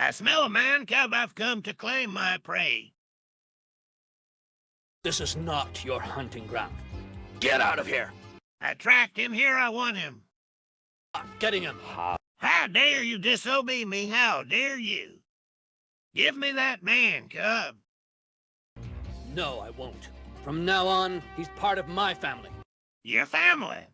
I smell a man cub. I've come to claim my prey. This is not your hunting ground. Get out of here! I tracked him. Here I want him. I'm getting him. How dare you disobey me? How dare you? Give me that man, cub. No, I won't. From now on, he's part of my family. Your family.